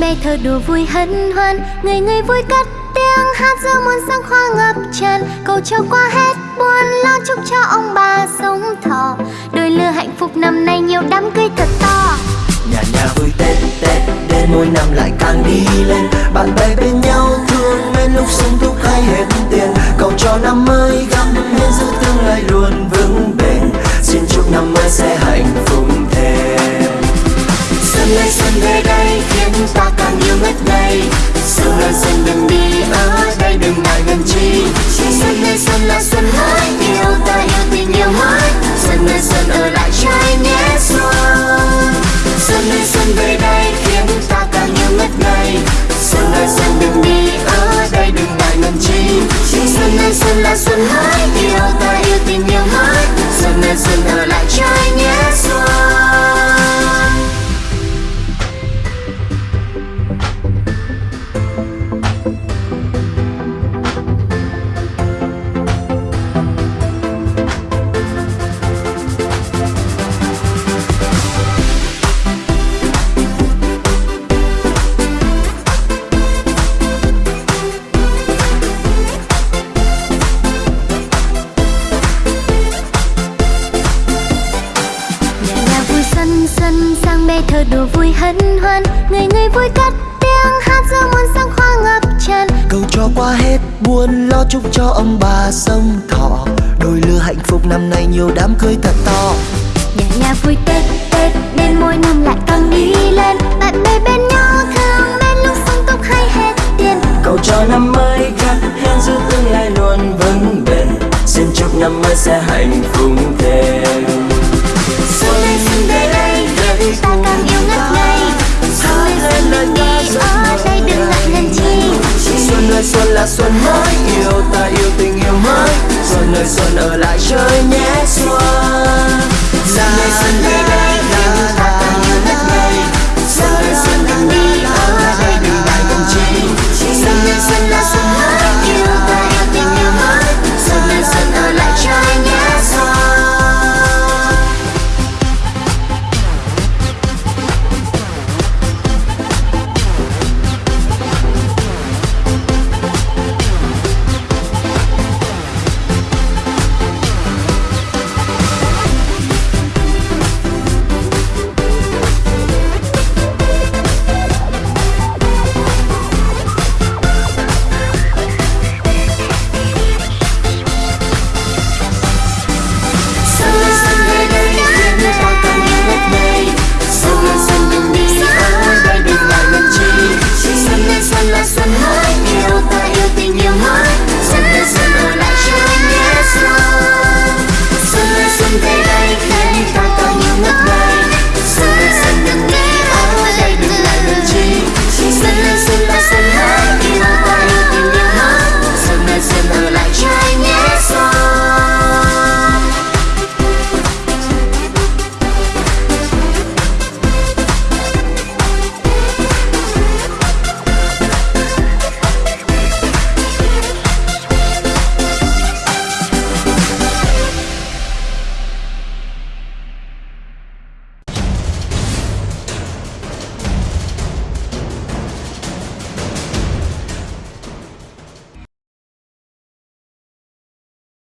bè thơ đùa vui hân hoan. Người người vui cất tiếng hát giữa muôn sáng hoa ngập tràn. Cầu cho qua hết buồn lo chúc cho ông bà sống thọ. Đôi lứa hạnh phúc năm nay nhiều đám cưới thật to. Nhà nhà vui tết tết, đến mỗi năm lại càng đi lên. Bạn bè bên nhau thương bên lúc sung túc hay hết tiền. Cầu cho năm mới xuân ơi xuân về đây, khiến ta càng yêu ngất ngây xuân ơi xuân đừng đi ở đây đừng mãi gần chi. Xuân ơi xuân là xuân sang bê thơ đùa vui hân hoan. Người người vui cất tiếng hát giữa muôn sáng hoa ngập tràn. Cầu cho qua hết buồn lo chúc cho ông bà sống thọ đôi lứa hạnh phúc năm nay nhiều đám cưới thật to. Nhà nhà vui tết tết đến mỗi năm lại càng đi lên. Bạn bè bên nhau thương mến lúc sung túc hay hết tiền. Cầu cho năm mới gắn hẹn giữ tương lai luôn vững bền. Xin chúc năm mới sẽ hạnh phúc thêm. Xuân lên xuân ta càng yêu ngất ngây. Xuân lên xuân đừng đi ở đây đừng ngại ngần chi. Xuân ơi xuân là xuân mới yêu ta yêu tình yêu mới. Xuân ơi xuân ở lại chơi nhé xuân. Xuân lên xuân